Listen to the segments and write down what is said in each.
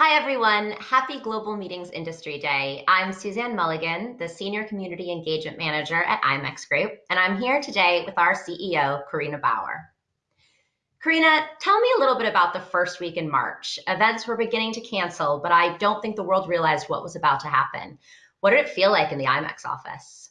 Hi, everyone. Happy Global Meetings Industry Day. I'm Suzanne Mulligan, the Senior Community Engagement Manager at IMEX Group, and I'm here today with our CEO, Carina Bauer. Carina, tell me a little bit about the first week in March. Events were beginning to cancel, but I don't think the world realized what was about to happen. What did it feel like in the IMEX office?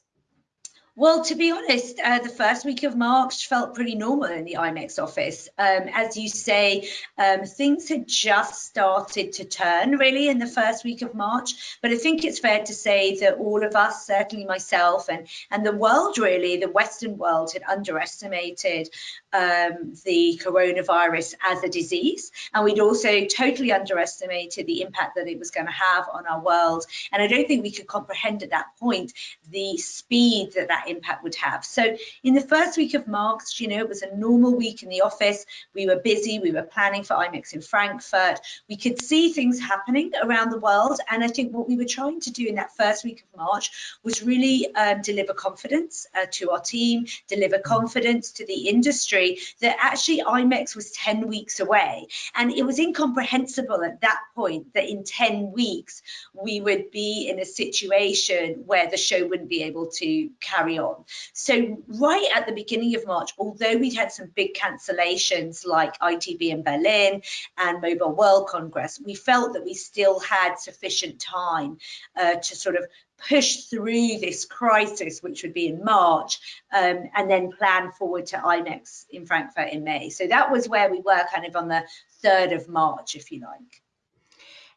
Well, to be honest, uh, the first week of March felt pretty normal in the IMEX office. Um, as you say, um, things had just started to turn really in the first week of March. But I think it's fair to say that all of us, certainly myself and, and the world really, the Western world had underestimated um, the coronavirus as a disease. And we'd also totally underestimated the impact that it was going to have on our world. And I don't think we could comprehend at that point the speed that that impact would have. So in the first week of March, you know, it was a normal week in the office. We were busy. We were planning for IMEX in Frankfurt. We could see things happening around the world. And I think what we were trying to do in that first week of March was really um, deliver confidence uh, to our team, deliver confidence to the industry that actually IMEX was 10 weeks away. And it was incomprehensible at that point that in 10 weeks we would be in a situation where the show wouldn't be able to carry on. So right at the beginning of March, although we'd had some big cancellations like ITB in Berlin and Mobile World Congress, we felt that we still had sufficient time uh, to sort of push through this crisis, which would be in March, um, and then plan forward to IMEX in Frankfurt in May. So that was where we were kind of on the 3rd of March, if you like.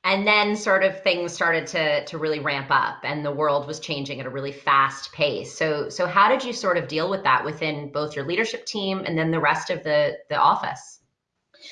And then sort of things started to to really ramp up and the world was changing at a really fast pace. So so how did you sort of deal with that within both your leadership team and then the rest of the the office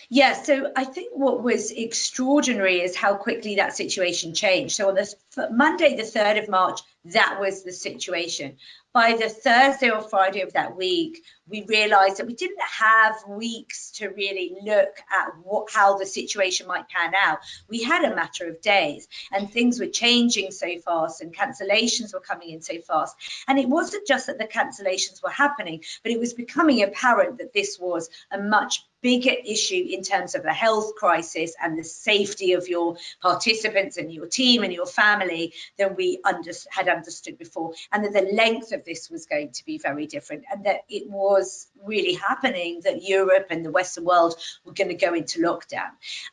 yeah, so I think what was extraordinary is how quickly that situation changed. So on this Monday, the 3rd of March, that was the situation. By the Thursday or Friday of that week, we realized that we didn't have weeks to really look at what, how the situation might pan out. We had a matter of days and things were changing so fast and cancellations were coming in so fast. And it wasn't just that the cancellations were happening, but it was becoming apparent that this was a much bigger issue in terms of the health crisis and the safety of your participants and your team and your family than we under, had understood before and that the length of this was going to be very different and that it was really happening that Europe and the Western world were going to go into lockdown.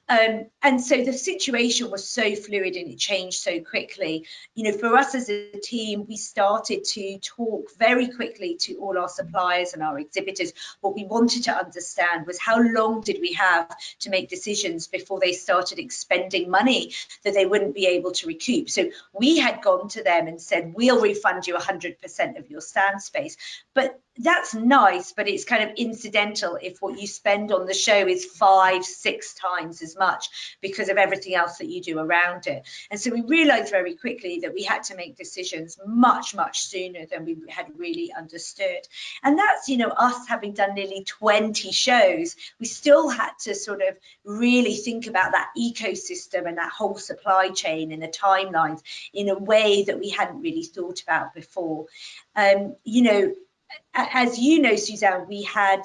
Um, and so the situation was so fluid and it changed so quickly. You know, for us as a team, we started to talk very quickly to all our suppliers and our exhibitors. What we wanted to understand was how long did we have to make decisions before they started expending money that they wouldn't be able to recoup. So we had gone to them and said, we'll refund you 100% of your stand space. But that's nice, but it's kind of incidental if what you spend on the show is five, six times as much because of everything else that you do around it. And so we realized very quickly that we had to make decisions much, much sooner than we had really understood. And that's, you know, us having done nearly 20 shows, we still had to sort of really think about that ecosystem and that whole supply chain and the timelines in a way that we hadn't really thought about before. Um, you know, as you know, Suzanne, we had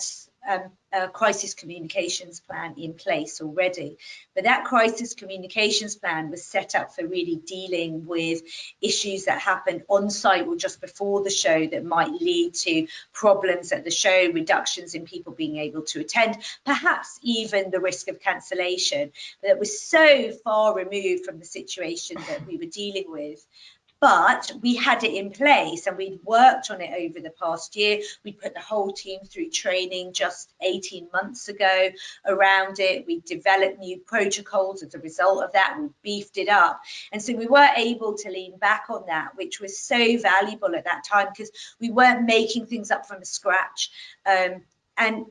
um, a crisis communications plan in place already, but that crisis communications plan was set up for really dealing with issues that happened on site or just before the show that might lead to problems at the show, reductions in people being able to attend, perhaps even the risk of cancellation. But it was so far removed from the situation that we were dealing with but we had it in place and we'd worked on it over the past year. We put the whole team through training just 18 months ago around it. We developed new protocols as a result of that. We beefed it up. And so we were able to lean back on that, which was so valuable at that time because we weren't making things up from scratch. Um, and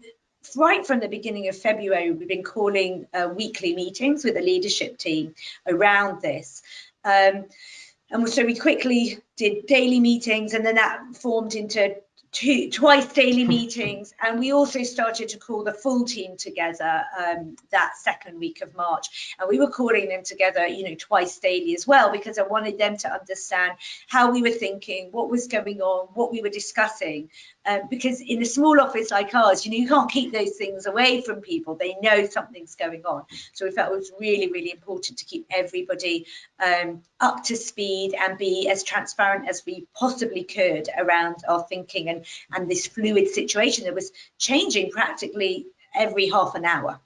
right from the beginning of February, we've been calling uh, weekly meetings with the leadership team around this. Um, and so we quickly did daily meetings and then that formed into two, twice daily meetings and we also started to call the full team together um, that second week of March. And we were calling them together you know twice daily as well because I wanted them to understand how we were thinking what was going on what we were discussing. Um, because in a small office like ours you know you can't keep those things away from people. They know something's going on. So we felt it was really really important to keep everybody um, up to speed and be as transparent as we possibly could around our thinking and and this fluid situation that was changing practically every half an hour.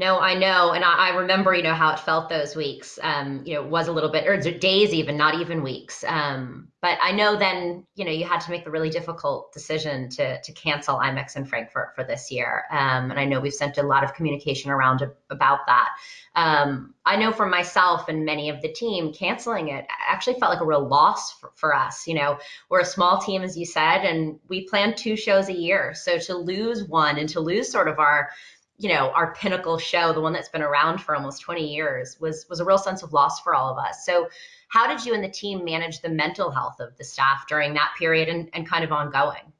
No, I know, and I, I, remember, you know, how it felt those weeks. Um, you know, it was a little bit, or days even, not even weeks. Um, but I know then, you know, you had to make the really difficult decision to to cancel IMEX in Frankfurt for this year. Um, and I know we've sent a lot of communication around about that. Um, I know for myself and many of the team, canceling it actually felt like a real loss for, for us. You know, we're a small team, as you said, and we plan two shows a year. So to lose one and to lose sort of our you know our pinnacle show the one that's been around for almost 20 years was was a real sense of loss for all of us. So how did you and the team manage the mental health of the staff during that period and, and kind of ongoing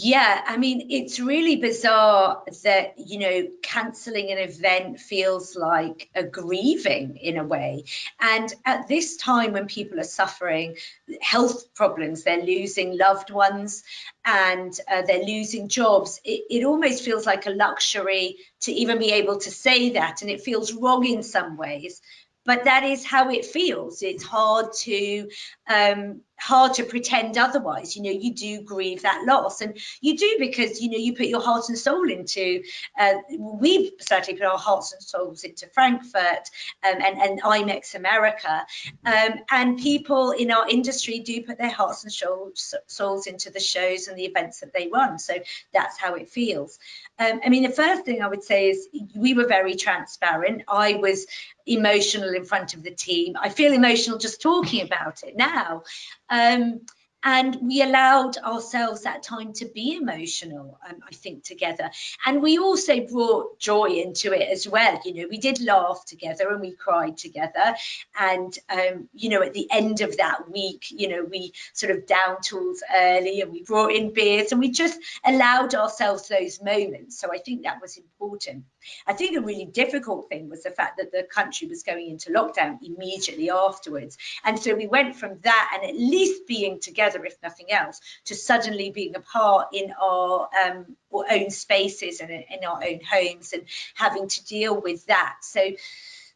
yeah, I mean, it's really bizarre that, you know, cancelling an event feels like a grieving in a way. And at this time when people are suffering health problems, they're losing loved ones and uh, they're losing jobs, it, it almost feels like a luxury to even be able to say that. And it feels wrong in some ways but that is how it feels. It's hard to um, hard to pretend otherwise. You know you do grieve that loss and you do because you know you put your heart and soul into uh, we've certainly put our hearts and souls into frankfurt um, and, and imex america um, and people in our industry do put their hearts and souls, souls into the shows and the events that they run. So that's how it feels. Um, i mean the first thing i would say is we were very transparent. I was emotional in front of the team. I feel emotional just talking about it now um, and we allowed ourselves that time to be emotional um, i think together. And we also brought joy into it as well. You know we did laugh together and we cried together. And um, you know at the end of that week you know we sort of down tools early and we brought in beers and we just allowed ourselves those moments. So i think that was important. I think a really difficult thing was the fact that the country was going into lockdown immediately afterwards. And so we went from that and at least being together together, if nothing else, to suddenly being apart in our, um, our own spaces and in our own homes and having to deal with that. So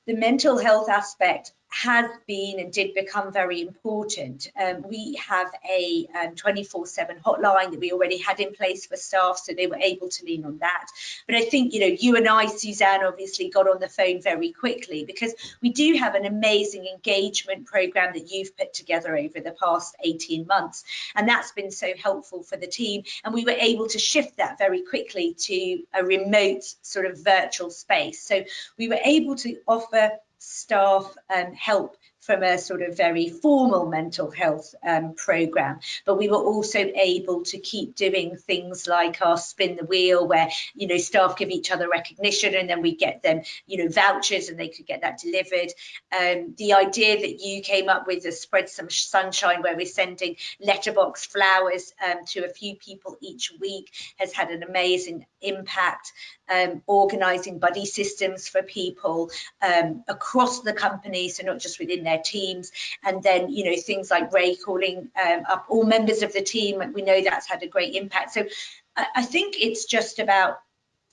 the mental health aspect has been and did become very important. Um, we have a 24/7 um, hotline that we already had in place for staff, so they were able to lean on that. But I think you know you and I, Suzanne, obviously got on the phone very quickly because we do have an amazing engagement program that you've put together over the past 18 months, and that's been so helpful for the team. And we were able to shift that very quickly to a remote sort of virtual space. So we were able to offer staff um, help from a sort of very formal mental health um, program. But we were also able to keep doing things like our spin the wheel, where you know staff give each other recognition, and then we get them you know vouchers, and they could get that delivered. Um, the idea that you came up with is spread some sunshine, where we're sending letterbox flowers um, to a few people each week, has had an amazing impact. Um, organising buddy systems for people um, across the company, so not just within their teams. And then, you know, things like Ray calling um, up all members of the team, we know that's had a great impact. So I, I think it's just about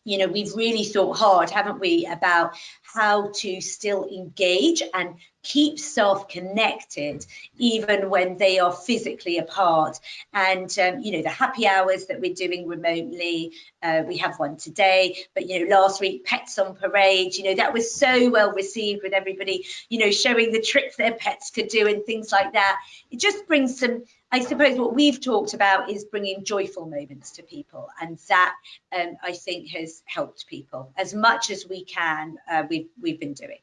you know, we've really thought hard, haven't we, about how to still engage and keep self connected even when they are physically apart. And, um, you know, the happy hours that we're doing remotely, uh, we have one today, but, you know, last week, Pets on Parade, you know, that was so well received with everybody, you know, showing the tricks their pets could do and things like that. It just brings some I suppose what we've talked about is bringing joyful moments to people, and that um, I think has helped people as much as we can. Uh, we've we've been doing.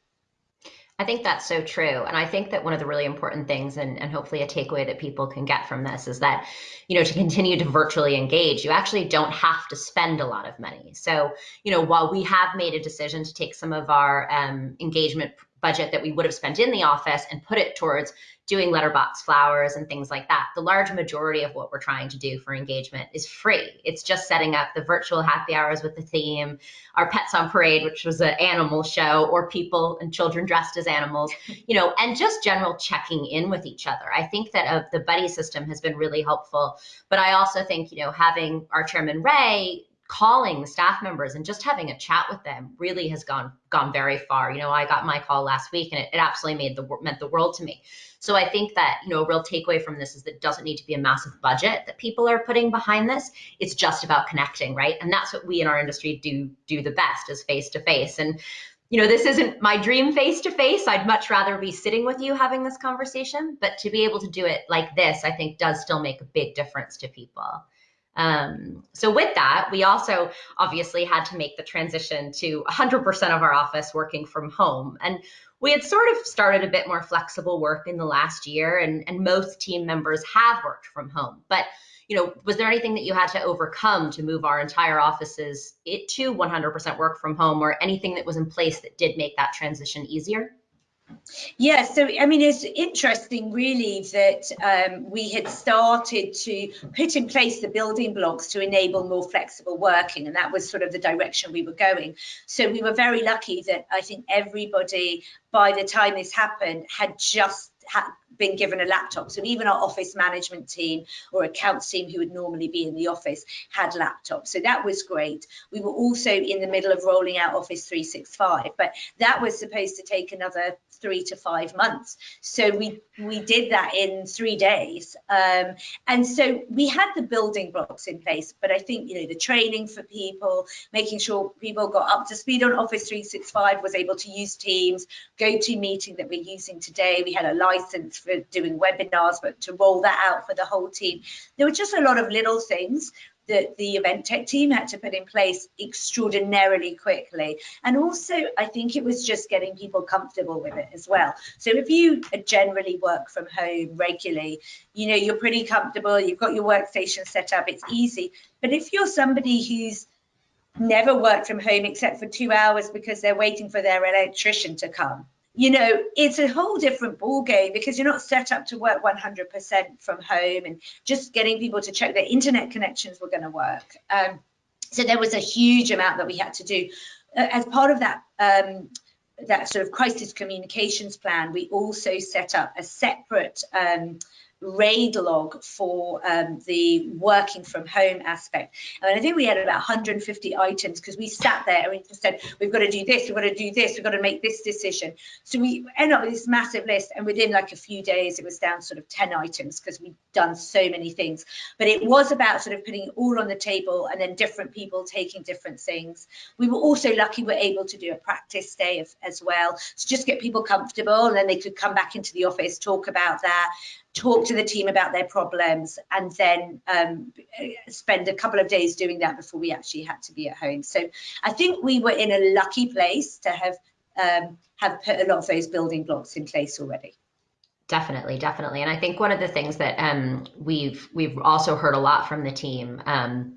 I think that's so true. And I think that one of the really important things, and, and hopefully a takeaway that people can get from this, is that, you know, to continue to virtually engage, you actually don't have to spend a lot of money. So, you know, while we have made a decision to take some of our um, engagement budget that we would have spent in the office and put it towards doing letterbox flowers and things like that. The large majority of what we're trying to do for engagement is free. It's just setting up the virtual happy hours with the theme, our Pets on Parade, which was an animal show, or people and children dressed as animals, you know, and just general checking in with each other. I think that uh, the buddy system has been really helpful. But I also think, you know, having our chairman Ray calling staff members and just having a chat with them really has gone gone very far. You know, I got my call last week and it, it absolutely made the meant the world to me. So I think that, you know, a real takeaway from this is that it doesn't need to be a massive budget that people are putting behind this. It's just about connecting, right? And that's what we in our industry do do the best is face to face. And you know, this isn't my dream face to face. I'd much rather be sitting with you having this conversation, but to be able to do it like this, I think does still make a big difference to people. Um, so with that, we also obviously had to make the transition to 100% of our office working from home. And we had sort of started a bit more flexible work in the last year, and, and most team members have worked from home. But you know, was there anything that you had to overcome to move our entire offices it to 100% work from home, or anything that was in place that did make that transition easier? Yeah, so I mean, it's interesting really that um, we had started to put in place the building blocks to enable more flexible working, and that was sort of the direction we were going. So we were very lucky that I think everybody, by the time this happened, had just been given a laptop. So even our office management team or accounts team who would normally be in the office had laptops. So that was great. We were also in the middle of rolling out Office 365, but that was supposed to take another three to five months. So we we did that in three days. Um, and so we had the building blocks in place, but I think, you know, the training for people, making sure people got up to speed on Office 365, was able to use Teams, GoToMeeting that we're using today. We had a license for doing webinars, but to roll that out for the whole team. There were just a lot of little things that the event tech team had to put in place extraordinarily quickly. And also, I think it was just getting people comfortable with it as well. So if you generally work from home regularly, you know, you're pretty comfortable, you've got your workstation set up, it's easy. But if you're somebody who's never worked from home except for two hours because they're waiting for their electrician to come, you know, it's a whole different ball game because you're not set up to work 100% from home and just getting people to check their internet connections were going to work. Um, so there was a huge amount that we had to do. Uh, as part of that, um, that sort of crisis communications plan, we also set up a separate um, RAID log for um, the working from home aspect. And I think we had about 150 items because we sat there and we just said, we've got to do this, we've got to do this, we've got to make this decision. So we end up with this massive list and within like a few days, it was down sort of 10 items because we'd done so many things. But it was about sort of putting all on the table and then different people taking different things. We were also lucky we are able to do a practice day of, as well. So just get people comfortable and then they could come back into the office, talk about that talk to the team about their problems, and then um, spend a couple of days doing that before we actually had to be at home. So I think we were in a lucky place to have um, have put a lot of those building blocks in place already. Definitely, definitely, and I think one of the things that um, we've we've also heard a lot from the team um,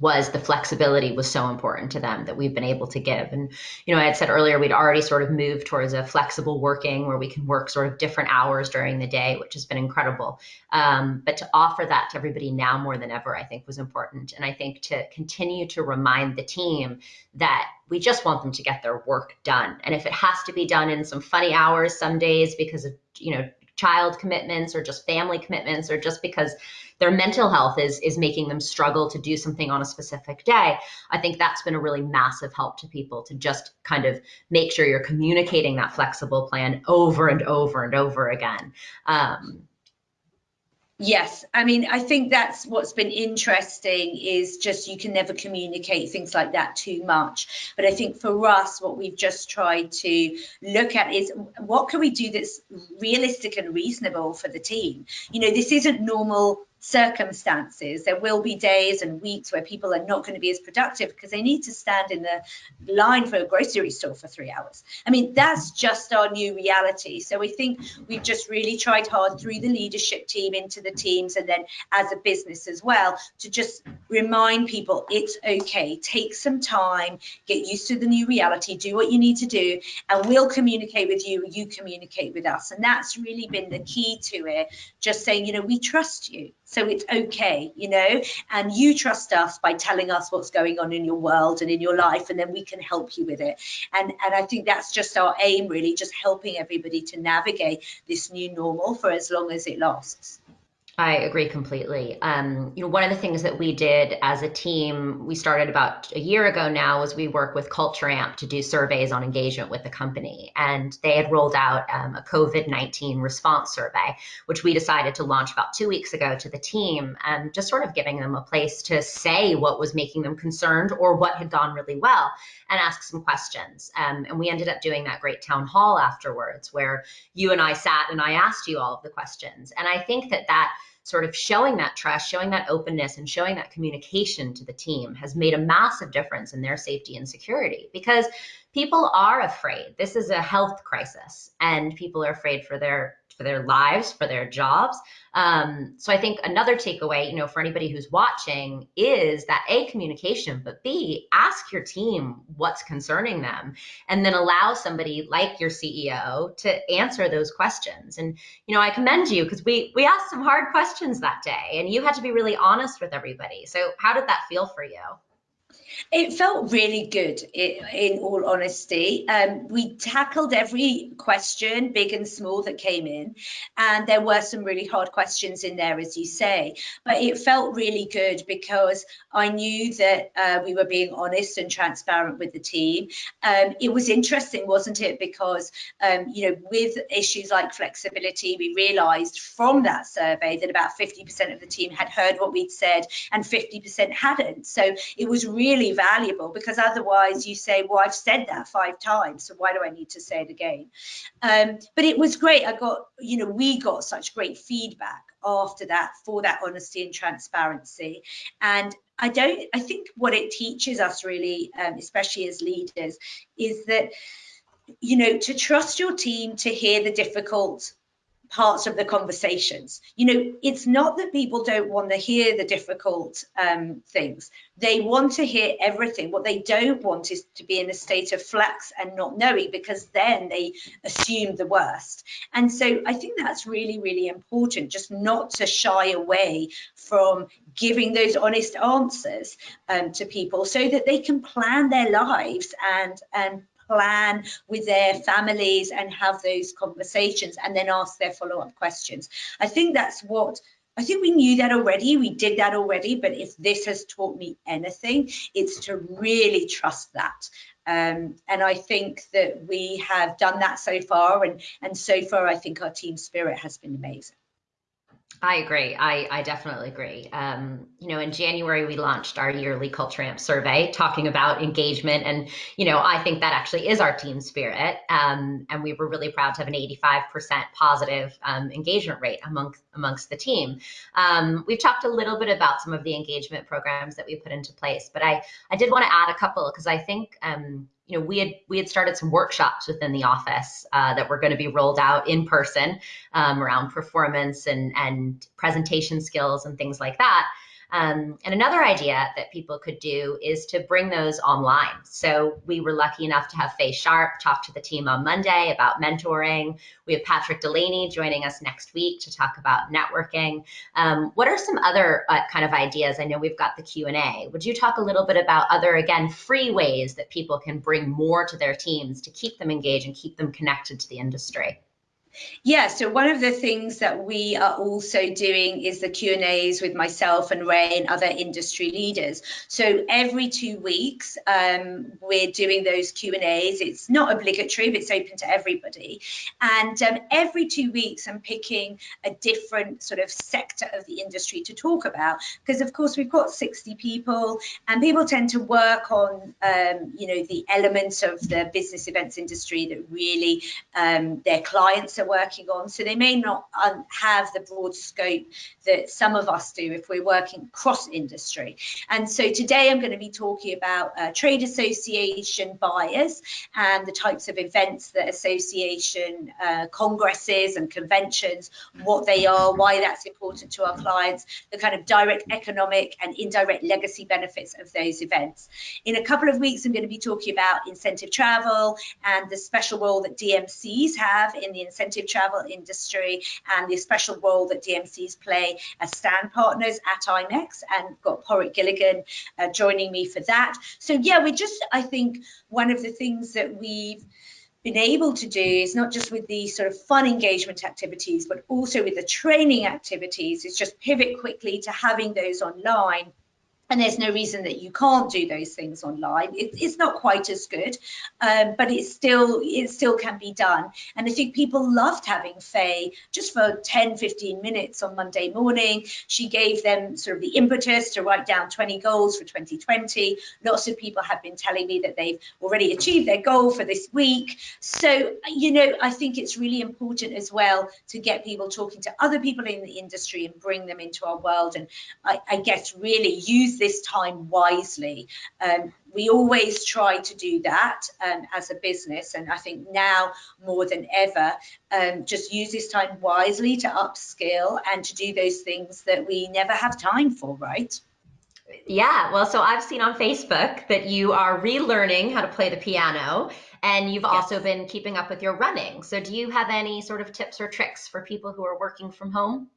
was the flexibility was so important to them that we've been able to give. And, you know, I had said earlier, we'd already sort of moved towards a flexible working where we can work sort of different hours during the day, which has been incredible. Um, but to offer that to everybody now more than ever, I think was important. And I think to continue to remind the team that we just want them to get their work done. And if it has to be done in some funny hours some days because of, you know, child commitments or just family commitments or just because their mental health is is making them struggle to do something on a specific day i think that's been a really massive help to people to just kind of make sure you're communicating that flexible plan over and over and over again. Um, Yes, I mean, I think that's what's been interesting is just you can never communicate things like that too much. But I think for us, what we've just tried to look at is what can we do that's realistic and reasonable for the team? You know, this isn't normal circumstances. There will be days and weeks where people are not going to be as productive because they need to stand in the line for a grocery store for three hours. I mean, that's just our new reality. So we think we've just really tried hard through the leadership team into the teams and then as a business as well to just remind people it's okay. Take some time, get used to the new reality, do what you need to do, and we'll communicate with you, you communicate with us. And that's really been the key to it. Just saying, you know, we trust you. So it's okay, you know, and you trust us by telling us what's going on in your world and in your life, and then we can help you with it. And, and I think that's just our aim, really, just helping everybody to navigate this new normal for as long as it lasts. I agree completely. Um, you know, one of the things that we did as a team, we started about a year ago now, was we work with Culture Amp to do surveys on engagement with the company, and they had rolled out um, a COVID nineteen response survey, which we decided to launch about two weeks ago to the team, and just sort of giving them a place to say what was making them concerned or what had gone really well, and ask some questions. Um, and we ended up doing that great town hall afterwards, where you and I sat and I asked you all of the questions, and I think that that sort of showing that trust, showing that openness, and showing that communication to the team has made a massive difference in their safety and security because people are afraid. This is a health crisis, and people are afraid for their for their lives, for their jobs. Um, so I think another takeaway, you know, for anybody who's watching is that A, communication, but B, ask your team what's concerning them and then allow somebody like your CEO to answer those questions. And, you know, I commend you because we we asked some hard questions that day and you had to be really honest with everybody. So how did that feel for you? It felt really good, in all honesty. Um, we tackled every question, big and small, that came in, and there were some really hard questions in there, as you say. But it felt really good because I knew that uh, we were being honest and transparent with the team. Um, it was interesting, wasn't it? Because um, you know, with issues like flexibility, we realised from that survey that about 50% of the team had heard what we'd said, and 50% hadn't. So it was really really valuable because otherwise you say, well, I've said that five times, so why do I need to say it again? Um, but it was great. I got, you know, we got such great feedback after that for that honesty and transparency. And I don't, I think what it teaches us really, um, especially as leaders, is that, you know, to trust your team to hear the difficult parts of the conversations. You know, it's not that people don't want to hear the difficult um, things. They want to hear everything. What they don't want is to be in a state of flux and not knowing because then they assume the worst. And so I think that's really, really important, just not to shy away from giving those honest answers um, to people so that they can plan their lives and, and plan with their families and have those conversations and then ask their follow-up questions. I think that's what I think we knew that already. We did that already. But if this has taught me anything, it's to really trust that. Um, and I think that we have done that so far. And, and so far, I think our team spirit has been amazing. I agree. I, I definitely agree. Um, you know, in January, we launched our yearly Culture Amp survey talking about engagement. And, you know, I think that actually is our team spirit. Um, and we were really proud to have an 85% positive um, engagement rate among, amongst the team. Um, we've talked a little bit about some of the engagement programs that we put into place, but I, I did want to add a couple because I think, um, you know, we had we had started some workshops within the office uh, that were going to be rolled out in person um, around performance and and presentation skills and things like that. Um, and another idea that people could do is to bring those online. So we were lucky enough to have Faye Sharp talk to the team on Monday about mentoring. We have Patrick Delaney joining us next week to talk about networking. Um, what are some other uh, kind of ideas? I know we've got the Q&A. Would you talk a little bit about other, again, free ways that people can bring more to their teams to keep them engaged and keep them connected to the industry? Yeah, so one of the things that we are also doing is the Q&As with myself and Ray and other industry leaders. So every two weeks, um, we're doing those Q&As. It's not obligatory, but it's open to everybody. And um, every two weeks, I'm picking a different sort of sector of the industry to talk about. Because, of course, we've got 60 people, and people tend to work on, um, you know, the elements of the business events industry that really um, their clients are are working on. So they may not um, have the broad scope that some of us do if we're working cross industry. And so today I'm going to be talking about uh, trade association buyers and the types of events that association uh, congresses and conventions, what they are, why that's important to our clients, the kind of direct economic and indirect legacy benefits of those events. In a couple of weeks, I'm going to be talking about incentive travel and the special role that DMCs have in the incentive travel industry and the special role that DMCs play as stand partners at IMEX and got Padraic Gilligan uh, joining me for that. So yeah, we just, I think one of the things that we've been able to do is not just with the sort of fun engagement activities, but also with the training activities, is just pivot quickly to having those online and there's no reason that you can't do those things online. It, it's not quite as good, um, but it still it still can be done. And I think people loved having Faye just for 10, 15 minutes on Monday morning. She gave them sort of the impetus to write down 20 goals for 2020. Lots of people have been telling me that they've already achieved their goal for this week. So, you know, I think it's really important as well to get people talking to other people in the industry and bring them into our world. And I, I guess really use this time wisely. Um, we always try to do that um, as a business, and I think now more than ever, um, just use this time wisely to upskill and to do those things that we never have time for, right? Yeah, well, so I've seen on Facebook that you are relearning how to play the piano and you've yes. also been keeping up with your running. So, do you have any sort of tips or tricks for people who are working from home?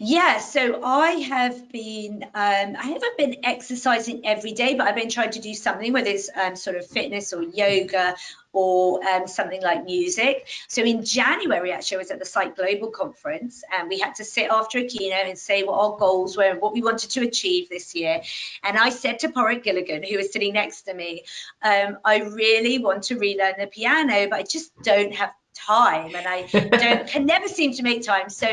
Yeah, so I have been, um, I haven't been exercising every day, but I've been trying to do something, whether it's um, sort of fitness or yoga or um, something like music. So in January, actually, I was at the Site Global conference and we had to sit after a keynote and say what our goals were and what we wanted to achieve this year. And I said to Padraic Gilligan, who was sitting next to me, um, I really want to relearn the piano, but I just don't have time and I don't can never seem to make time. So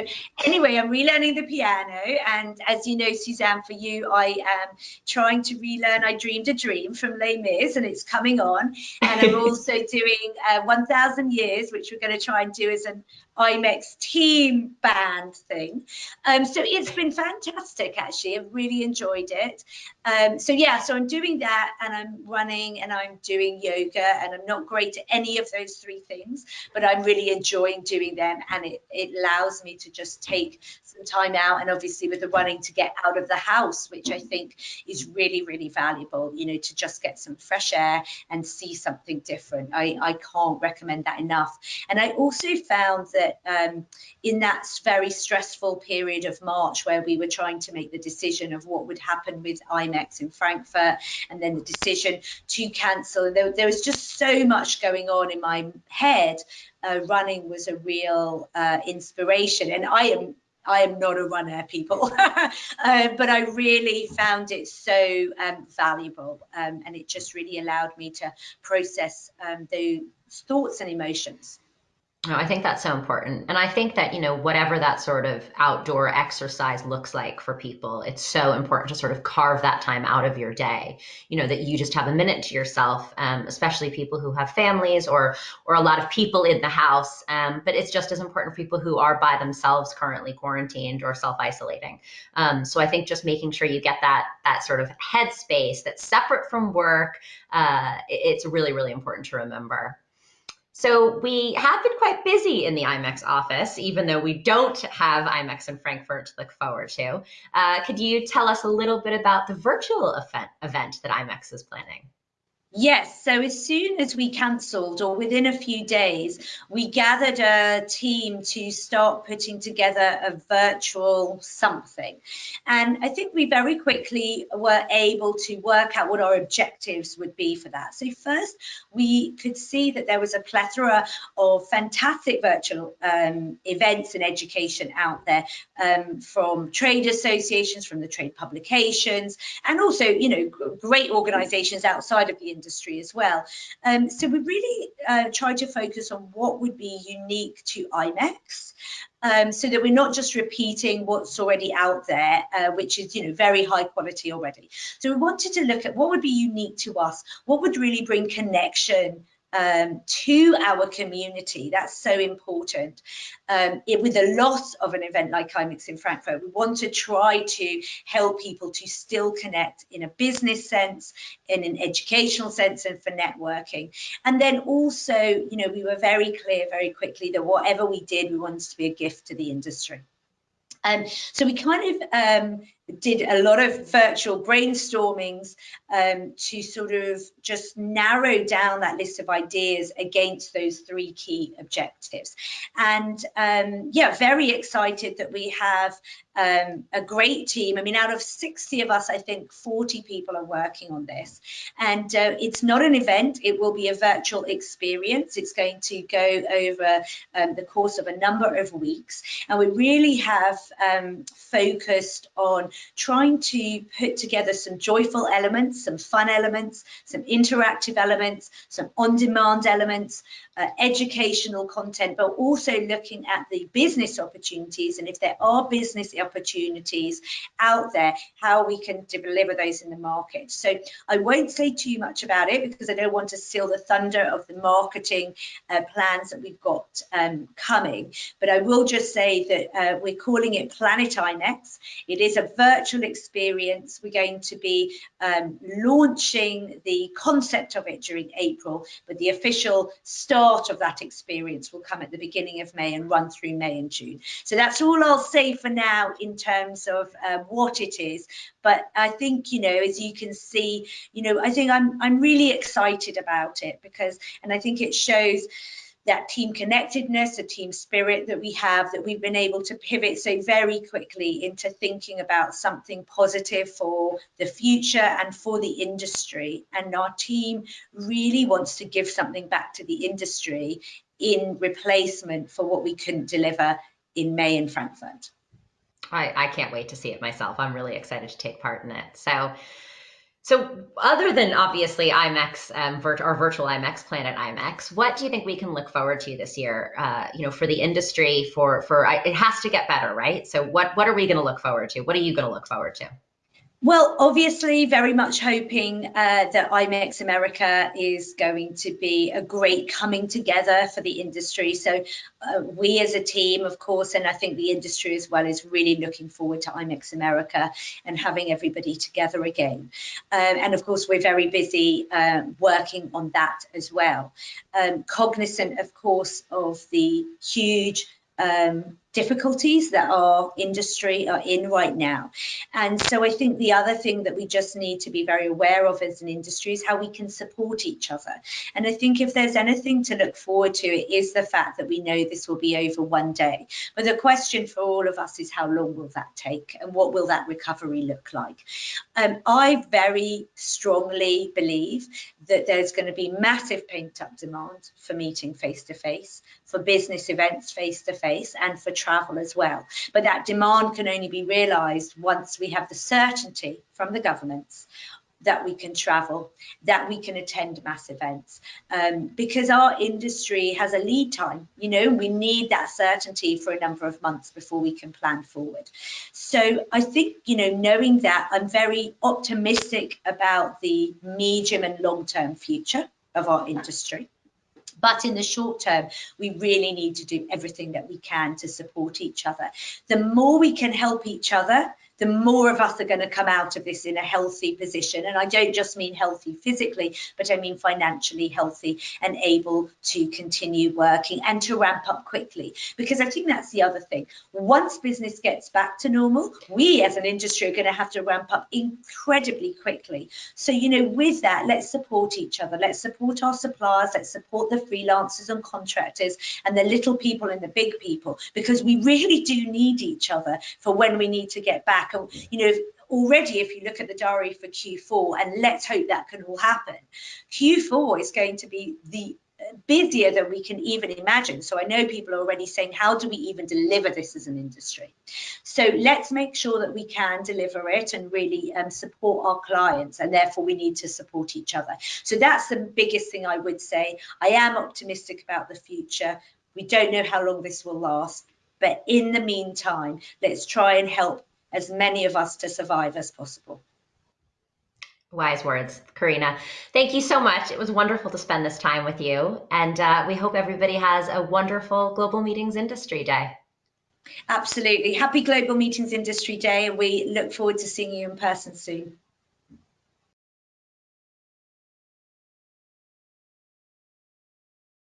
anyway, I'm relearning the piano and as you know, Suzanne, for you, I am trying to relearn I Dreamed a Dream from Les Mis and it's coming on. And I'm also doing uh, 1000 Years, which we're going to try and do as an IMEX team band thing. Um, so it's been fantastic, actually. I've really enjoyed it. Um, so yeah, so I'm doing that and I'm running and I'm doing yoga and I'm not great at any of those three things, but I'm really enjoying doing them and it, it allows me to just take some time out and obviously with the running to get out of the house, which I think is really, really valuable, you know, to just get some fresh air and see something different. I, I can't recommend that enough. And I also found that that um, in that very stressful period of March where we were trying to make the decision of what would happen with IMEX in Frankfurt and then the decision to cancel, and there, there was just so much going on in my head. Uh, running was a real uh, inspiration, and I am I am not a runner, people, uh, but I really found it so um, valuable, um, and it just really allowed me to process um, those thoughts and emotions. I think that's so important. And I think that, you know, whatever that sort of outdoor exercise looks like for people, it's so important to sort of carve that time out of your day, you know, that you just have a minute to yourself, um, especially people who have families or, or a lot of people in the house. Um, but it's just as important for people who are by themselves currently quarantined or self-isolating. Um, so I think just making sure you get that, that sort of headspace that's separate from work, uh, it's really, really important to remember. So we have been quite busy in the IMEX office, even though we don't have IMEX in Frankfurt to look forward to. Uh, could you tell us a little bit about the virtual event, event that IMEX is planning? Yes, so as soon as we cancelled, or within a few days, we gathered a team to start putting together a virtual something. And I think we very quickly were able to work out what our objectives would be for that. So, first, we could see that there was a plethora of fantastic virtual um, events and education out there um, from trade associations, from the trade publications, and also, you know, great organizations outside of the industry as well. Um, so we really uh, try to focus on what would be unique to IMEX. Um, so that we're not just repeating what's already out there, uh, which is, you know, very high quality already. So we wanted to look at what would be unique to us, what would really bring connection um, to our community. That's so important. Um, it, with the loss of an event like IMEX in Frankfurt, we want to try to help people to still connect in a business sense, in an educational sense, and for networking. And then also, you know, we were very clear very quickly that whatever we did, we wanted to be a gift to the industry. Um, so we kind of um, did a lot of virtual brainstormings um, to sort of just narrow down that list of ideas against those three key objectives. And um, yeah, very excited that we have um, a great team. I mean, out of 60 of us, I think 40 people are working on this. And uh, it's not an event, it will be a virtual experience. It's going to go over um, the course of a number of weeks. And we really have um, focused on trying to put together some joyful elements, some fun elements, some interactive elements, some on-demand elements, uh, educational content, but also looking at the business opportunities and if there are business opportunities out there, how we can deliver those in the market. So I won't say too much about it because I don't want to steal the thunder of the marketing uh, plans that we've got um, coming, but I will just say that uh, we're calling it Planet IMEX. It is a virtual experience. We're going to be um, launching the concept of it during April, but the official start of that experience will come at the beginning of May and run through May and June. So that's all I'll say for now in terms of uh, what it is. But I think, you know, as you can see, you know, I think I'm, I'm really excited about it because, and I think it shows, that team connectedness, a team spirit that we have, that we've been able to pivot so very quickly into thinking about something positive for the future and for the industry. And our team really wants to give something back to the industry in replacement for what we couldn't deliver in May in Frankfurt. I, I can't wait to see it myself. I'm really excited to take part in it. So so, other than obviously IMEX um, virt- or virtual IMEX Planet IMEX, what do you think we can look forward to this year? Uh, you know, for the industry, for for it has to get better, right? So, what what are we going to look forward to? What are you going to look forward to? Well, obviously, very much hoping uh, that IMEX America is going to be a great coming together for the industry. So, uh, we as a team, of course, and I think the industry as well, is really looking forward to IMEX America and having everybody together again. Um, and of course, we're very busy uh, working on that as well. Um, cognizant, of course, of the huge um, difficulties that our industry are in right now. And so I think the other thing that we just need to be very aware of as an industry is how we can support each other. And I think if there's anything to look forward to, it is the fact that we know this will be over one day. But the question for all of us is how long will that take and what will that recovery look like? Um, I very strongly believe that there's going to be massive pent up demand for meeting face to face, for business events face to face, and for travel as well. But that demand can only be realised once we have the certainty from the governments that we can travel, that we can attend mass events, um, because our industry has a lead time. You know, we need that certainty for a number of months before we can plan forward. So I think, you know, knowing that, I'm very optimistic about the medium and long term future of our industry. But in the short term, we really need to do everything that we can to support each other. The more we can help each other, the more of us are going to come out of this in a healthy position. And I don't just mean healthy physically, but I mean financially healthy and able to continue working and to ramp up quickly. Because I think that's the other thing. Once business gets back to normal, we as an industry are going to have to ramp up incredibly quickly. So, you know, with that, let's support each other. Let's support our suppliers. Let's support the freelancers and contractors and the little people and the big people, because we really do need each other for when we need to get back back. And, you know, already if you look at the diary for Q4, and let's hope that can all happen, Q4 is going to be the uh, busier than we can even imagine. So I know people are already saying, how do we even deliver this as an industry? So let's make sure that we can deliver it and really um, support our clients, and therefore we need to support each other. So that's the biggest thing I would say. I am optimistic about the future. We don't know how long this will last, but in the meantime, let's try and help as many of us to survive as possible. Wise words, Carina. Thank you so much. It was wonderful to spend this time with you. And uh, we hope everybody has a wonderful Global Meetings Industry Day. Absolutely. Happy Global Meetings Industry Day. And we look forward to seeing you in person soon.